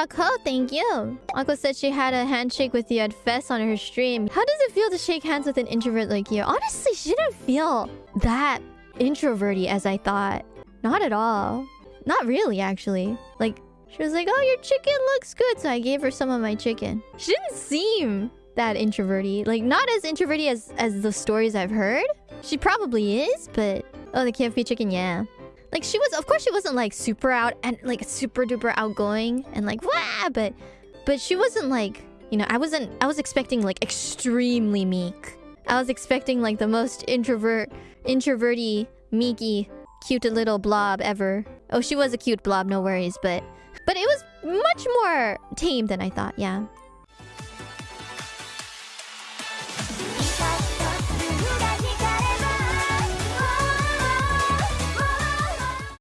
Shako, thank you. Ako said she had a handshake with you at Fest on her stream. How does it feel to shake hands with an introvert like you? Honestly, she didn't feel that introverty as I thought. Not at all. Not really, actually. Like, she was like, oh, your chicken looks good. So I gave her some of my chicken. She didn't seem that introverty. Like, not as introverty as, as the stories I've heard. She probably is, but... Oh, the KFP chicken, yeah. Like, she was... Of course, she wasn't, like, super out... And, like, super duper outgoing. And, like, wah! But... But she wasn't, like... You know, I wasn't... I was expecting, like, extremely meek. I was expecting, like, the most introvert... Introverty, meeky, cute little blob ever. Oh, she was a cute blob, no worries, but... But it was much more tame than I thought, yeah.